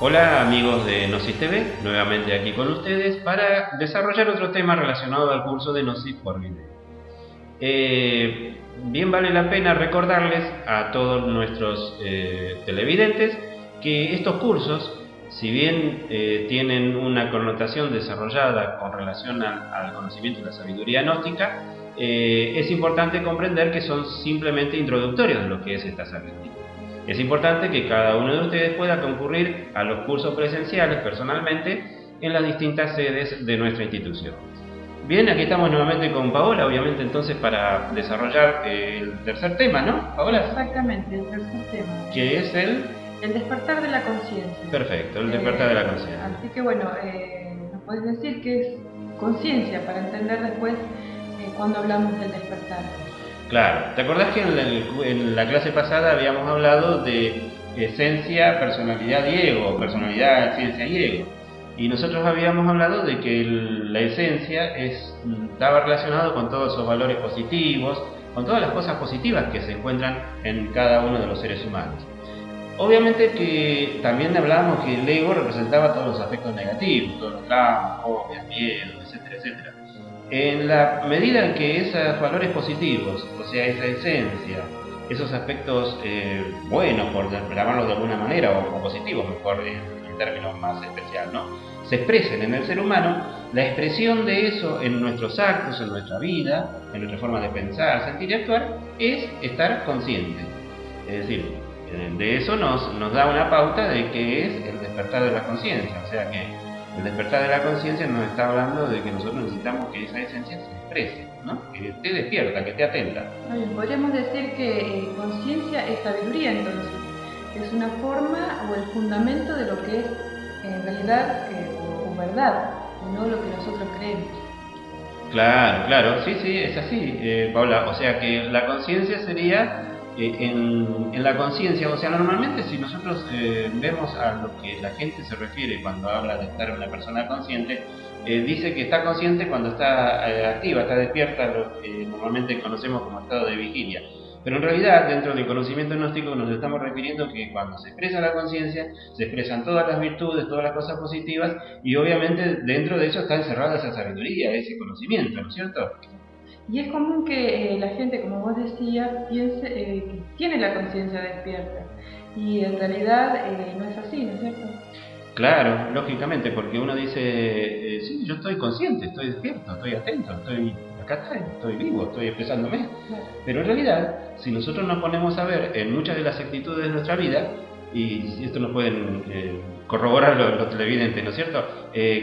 Hola amigos de Gnosis TV, nuevamente aquí con ustedes para desarrollar otro tema relacionado al curso de Gnosis por video. Eh, bien vale la pena recordarles a todos nuestros eh, televidentes que estos cursos, si bien eh, tienen una connotación desarrollada con relación al, conocimiento de la sabiduría gnóstica, es importante comprender que son simplemente introductorios de lo que es esta sabiduría. Es importante que cada uno de ustedes pueda concurrir a los cursos presenciales personalmente en las distintas sedes de nuestra institución. Bien, aquí estamos nuevamente con Paola, obviamente entonces para desarrollar el tercer tema, ¿no? Paola. Exactamente, el tercer tema. Que es el... El despertar de la conciencia. Perfecto, el despertar de la conciencia. Así que bueno, eh, nos puedes decir que es conciencia para entender después eh, cuando hablamos del despertar. Claro, ¿te acordás que en la, clase pasada habíamos hablado de esencia, personalidad y ego, personalidad, ciencia y ego? Y nosotros habíamos hablado de que la esencia estaba relacionado con todos esos valores positivos, con todas las cosas positivas que se encuentran en cada uno de los seres humanos. Obviamente que también hablábamos que el ego representaba todos los aspectos negativos, todos los traumas, fobias, miedos, etcétera, etcétera. En la medida en que esos valores positivos, o sea, esa esencia, esos aspectos eh, buenos, por llamarlos de alguna manera, o, positivos, mejor en, términos más especial, ¿no? se expresen en el ser humano, la expresión de eso en nuestros actos, en nuestra vida, en nuestra forma de pensar, sentir y actuar, es estar consciente. Es decir, de eso nos, nos da una pauta de que es el despertar de la conciencia, o sea que el despertar de la conciencia nos está hablando de que nosotros necesitamos que esa esencia se exprese, ¿no? que te despierta, que te atenta. podríamos decir que eh, conciencia es sabiduría entonces, es una forma o el fundamento de lo que es en realidad eh, o, verdad, no lo que nosotros creemos. Claro, claro, sí, sí, es así, eh, Paula. O sea que la conciencia sería en, la conciencia, o sea, normalmente si nosotros eh, vemos a lo que la gente se refiere cuando habla de estar una persona consciente, eh, dice que está consciente cuando está eh, activa, está despierta, lo que normalmente conocemos como estado de vigilia. Pero en realidad, dentro del conocimiento gnóstico, nos estamos refiriendo que cuando se expresa la conciencia, se expresan todas las virtudes, todas las cosas positivas, y obviamente dentro de eso está encerrada esa sabiduría, ese conocimiento, ¿no es cierto? Y es común que eh, la gente, como vos decías, piense eh, que tiene la conciencia despierta. Y en realidad eh, no es así, ¿no es cierto? Claro, lógicamente, porque uno dice, sí, yo estoy consciente, estoy despierto, estoy atento, estoy acá estoy vivo, estoy expresándome. Pero en realidad, si nosotros nos ponemos a ver en muchas de las actitudes de nuestra vida, y esto nos pueden corroborar los, televidentes, ¿no es cierto?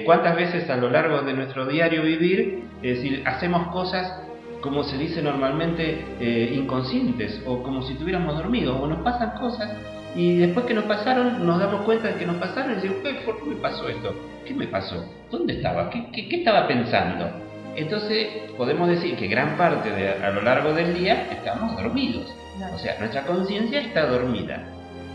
¿Cuántas veces a lo largo de nuestro diario vivir, es decir, hacemos cosas como se dice normalmente, eh, inconscientes o como si estuviéramos dormidos o nos pasan cosas y después que nos pasaron nos damos cuenta de que nos pasaron y decimos, ¿por qué me pasó esto? ¿Qué me pasó? ¿Dónde estaba? ¿Qué, qué, estaba pensando? Entonces podemos decir que gran parte de a lo largo del día estamos dormidos. O sea, nuestra conciencia está dormida.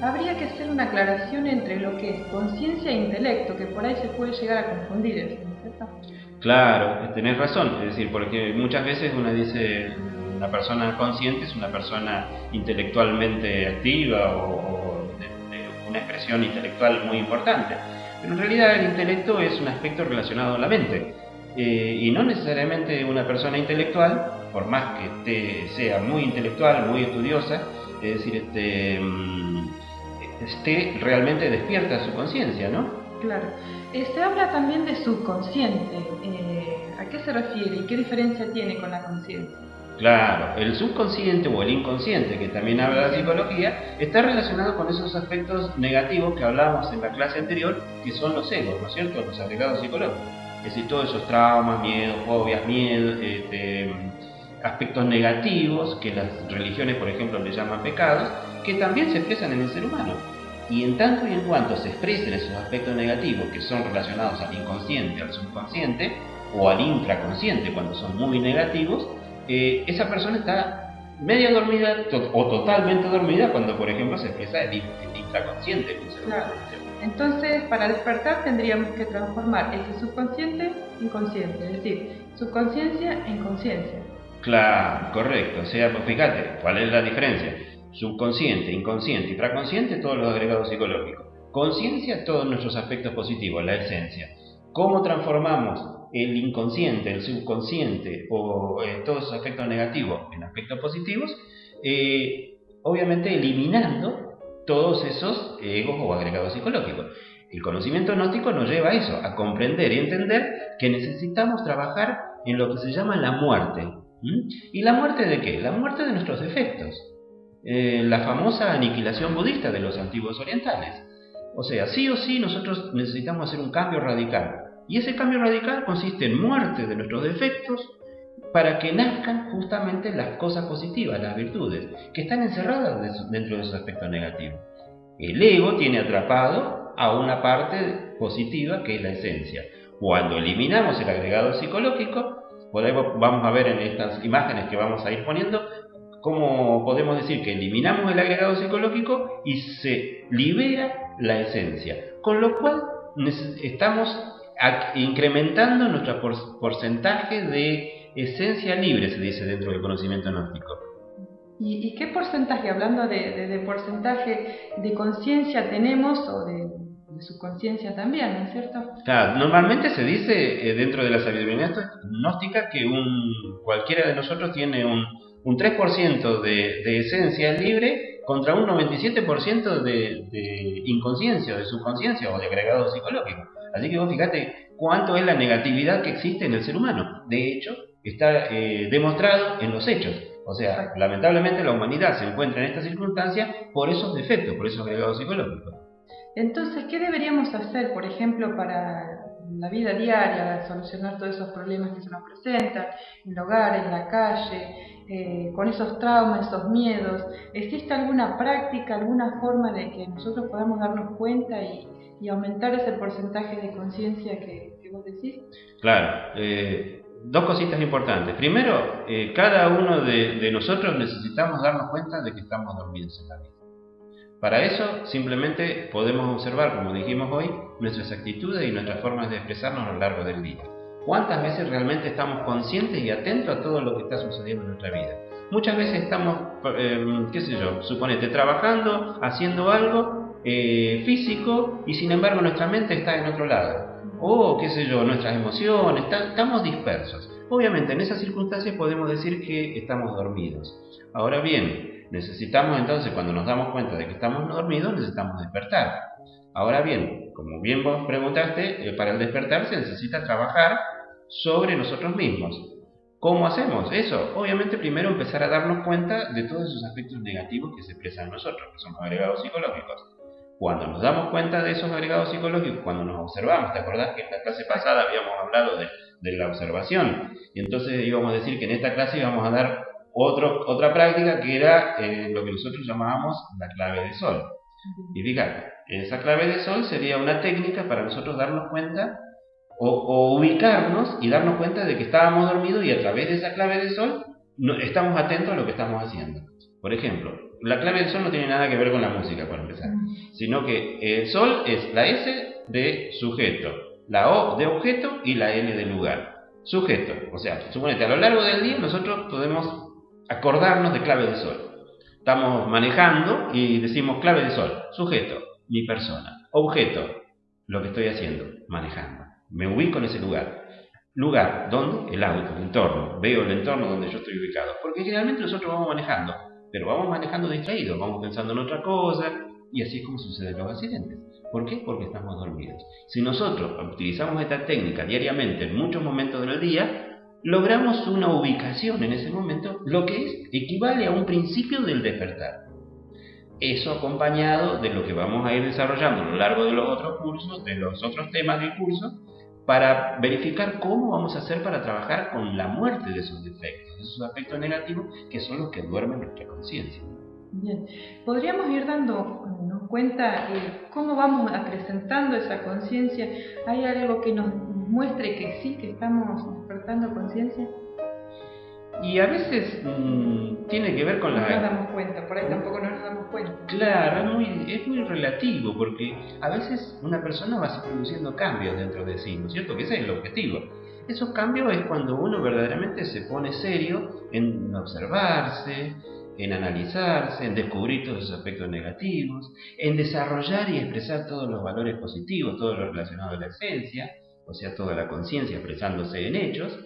Habría que hacer una aclaración entre lo que es conciencia e intelecto, que por ahí se puede llegar a confundir, ¿no es cierto? Claro, tenés razón, es decir, porque muchas veces uno dice una persona consciente es una persona intelectualmente activa o, de, una expresión intelectual muy importante, pero en realidad el intelecto es un aspecto relacionado a la mente. Eh, y no necesariamente una persona intelectual, por más que esté, sea muy intelectual, muy estudiosa, es decir, este, mm, esté realmente despierta su conciencia, ¿no? Claro. Se habla también de subconsciente. Eh, ¿A qué se refiere y qué diferencia tiene con la conciencia? Claro, el subconsciente o el inconsciente, que también habla la psicología, está relacionado con esos aspectos negativos que hablábamos en la clase anterior, que son los egos, ¿no es cierto? Los agregados psicológicos. Es decir, todos esos traumas, miedos, fobias, miedos, este, aspectos negativos que las religiones, por ejemplo, le llaman pecados, que también se expresan en el ser humano. Y en tanto y en cuanto se expresen esos aspectos negativos que son relacionados al inconsciente, al subconsciente o al infraconsciente cuando son muy negativos, eh, esa persona está media dormida o totalmente dormida cuando, por ejemplo, se expresa el, infraconsciente. Entonces, para despertar tendríamos que transformar ese subconsciente en inconsciente, es decir, subconsciencia en conciencia. Claro, correcto. O sea, pues fíjate, ¿cuál es la diferencia? Subconsciente, inconsciente y fraconsciente, todos los agregados psicológicos. conciencia todos nuestros aspectos positivos, la esencia. ¿Cómo transformamos el inconsciente, el subconsciente o eh, todos esos aspectos negativos en aspectos positivos? Eh, obviamente eliminando todos esos egos o agregados psicológicos. El conocimiento gnóstico nos lleva a eso, a comprender y entender que necesitamos trabajar en lo que se llama la muerte. ¿Y la muerte de qué? La muerte de nuestros defectos. Eh, la famosa aniquilación budista de los antiguos orientales. O sea, sí o sí nosotros necesitamos hacer un cambio radical. Y ese cambio radical consiste en muerte de nuestros defectos para que nazcan justamente las cosas positivas, las virtudes, que están encerradas dentro de esos aspectos negativos. El ego tiene atrapado a una parte positiva que es la esencia. Cuando eliminamos el agregado psicológico, vamos a ver en estas imágenes que vamos a ir poniendo, cómo podemos decir que eliminamos el agregado psicológico y se libera la esencia. Con lo cual estamos incrementando nuestro porcentaje de esencia libre, se dice dentro del conocimiento gnóstico. ¿Y, qué porcentaje, hablando de, porcentaje de conciencia tenemos o de, subconsciencia también, ¿no es cierto? Claro, normalmente se dice eh, dentro de la sabiduría gnóstica que un, cualquiera de nosotros tiene un, un 3% de, de, esencia libre contra un 97% de, de inconsciencia, de subconsciencia o de agregado psicológico. Así que vos fíjate cuánto es la negatividad que existe en el ser humano. De hecho, está eh, demostrado en los hechos. O sea, lamentablemente la humanidad se encuentra en esta circunstancia por esos defectos, por esos agregados psicológicos. Entonces, ¿qué deberíamos hacer, por ejemplo, para la vida diaria, solucionar todos esos problemas que se nos presentan, en el hogar, en la calle, eh, con esos traumas, esos miedos? ¿Existe alguna práctica, alguna forma de que nosotros podamos darnos cuenta y, aumentar ese porcentaje de conciencia que, vos decís? Claro. Eh, dos cositas importantes. Primero, eh, cada uno de, de nosotros necesitamos darnos cuenta de que estamos dormidos en la vida. Para eso simplemente podemos observar, como dijimos hoy, nuestras actitudes y nuestras formas de expresarnos a lo largo del día. ¿Cuántas veces realmente estamos conscientes y atentos a todo lo que está sucediendo en nuestra vida? Muchas veces estamos, eh, qué sé yo, suponete, trabajando, haciendo algo eh, físico y sin embargo nuestra mente está en otro lado. O, qué sé yo, nuestras emociones, estamos dispersos. Obviamente en esas circunstancias podemos decir que estamos dormidos. Ahora bien, Necesitamos entonces, cuando nos damos cuenta de que estamos dormidos, necesitamos despertar. Ahora bien, como bien vos preguntaste, eh, para el despertar se necesita trabajar sobre nosotros mismos. ¿Cómo hacemos eso? Obviamente primero empezar a darnos cuenta de todos esos aspectos negativos que se expresan en nosotros, que son los agregados psicológicos. Cuando nos damos cuenta de esos agregados psicológicos, cuando nos observamos, ¿te acordás que en la clase pasada habíamos hablado de, de la observación? Y entonces íbamos a decir que en esta clase íbamos a dar otra práctica que era eh, lo que nosotros llamábamos la clave de sol. Y fíjate, esa clave de sol sería una técnica para nosotros darnos cuenta o, ubicarnos y darnos cuenta de que estábamos dormidos y a través de esa clave de sol no, estamos atentos a lo que estamos haciendo. Por ejemplo, la clave de sol no tiene nada que ver con la música, para empezar, sino que el sol es la S de sujeto, la O de objeto y la L de lugar. Sujeto, o sea, suponete, a lo largo del día nosotros podemos acordarnos de clave de sol. Estamos manejando y decimos clave de sol, sujeto, mi persona, objeto, lo que estoy haciendo, manejando. Me ubico en ese lugar. Lugar, ¿dónde? El auto, el entorno. Veo el entorno donde yo estoy ubicado. Porque generalmente nosotros vamos manejando, pero vamos manejando distraídos, vamos pensando en otra cosa, y así es como suceden los accidentes. ¿Por qué? Porque estamos dormidos. Si nosotros utilizamos esta técnica diariamente en muchos momentos del día, logramos una ubicación en ese momento, lo que es, equivale a un principio del despertar. Eso acompañado de lo que vamos a ir desarrollando a lo largo de los otros cursos, de los otros temas del curso, para verificar cómo vamos a hacer para trabajar con la muerte de esos defectos, de esos aspectos negativos que son los que duermen nuestra conciencia. Bien, podríamos ir dando cuenta eh, cómo vamos acrecentando esa conciencia. ¿Hay algo que nos muestre que sí, que estamos despertando conciencia? Y a veces mm, tiene que ver con la... No nos damos cuenta, por ahí tampoco nos damos cuenta. Claro, es muy, es muy relativo, porque a veces una persona va produciendo cambios dentro de sí, ¿no es cierto? Que ese es el objetivo. Esos cambios es cuando uno verdaderamente se pone serio en observarse, en analizarse, en descubrir todos esos aspectos negativos, en desarrollar y expresar todos los valores positivos, todo lo relacionado a la esencia, o sea, toda la conciencia expresándose en hechos.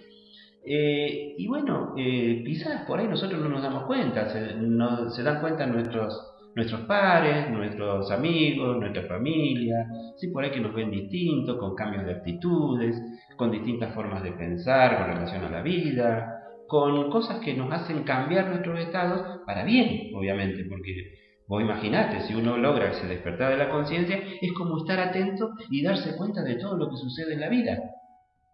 Eh, y bueno, eh, quizás por ahí nosotros no nos damos cuenta, se, no, se dan cuenta nuestros, nuestros pares, nuestros amigos, nuestra familia, sí, por ahí que nos ven distintos, con cambios de actitudes, con distintas formas de pensar con relación a la vida, con cosas que nos hacen cambiar nuestros estados para bien, obviamente, porque vos imaginate, si uno logra ese despertar de la conciencia, es como estar atento y darse cuenta de todo lo que sucede en la vida.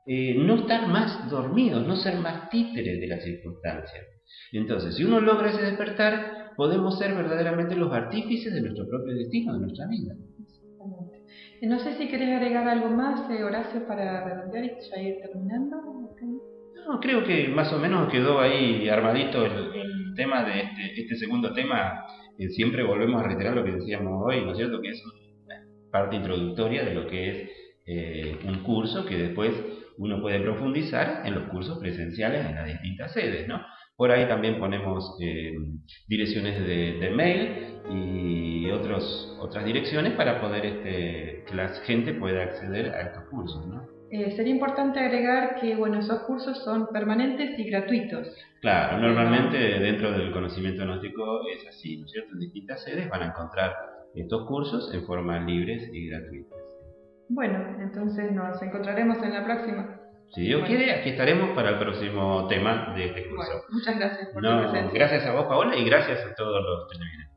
Eh, no estar más dormidos, no ser más títeres de las circunstancias. Entonces, si uno logra ese despertar, podemos ser verdaderamente los artífices de nuestro propio destino, de nuestra vida. No sé si querés agregar algo más, eh, Horacio, para redondear y ya ir terminando. No, creo que más o menos quedó ahí armadito el, tema de este, este segundo tema. Siempre volvemos a reiterar lo que decíamos hoy, ¿no es cierto? Que es una parte introductoria de lo que es eh, un curso que después uno puede profundizar en los cursos presenciales en las distintas sedes, ¿no? Por ahí también ponemos eh, direcciones de, mail y otros, otras direcciones para poder este, que la gente pueda acceder a estos cursos, ¿no? Eh, sería importante agregar que bueno, esos cursos son permanentes y gratuitos. Claro, normalmente dentro del conocimiento gnóstico es así, ¿no es cierto? En distintas sedes van a encontrar estos cursos en forma libres y gratuitas. Bueno, entonces nos encontraremos en la próxima. Si Dios quiere, aquí estaremos para el próximo tema de este curso. muchas gracias por tu presencia. Gracias a vos, Paola, y gracias a todos los televidentes.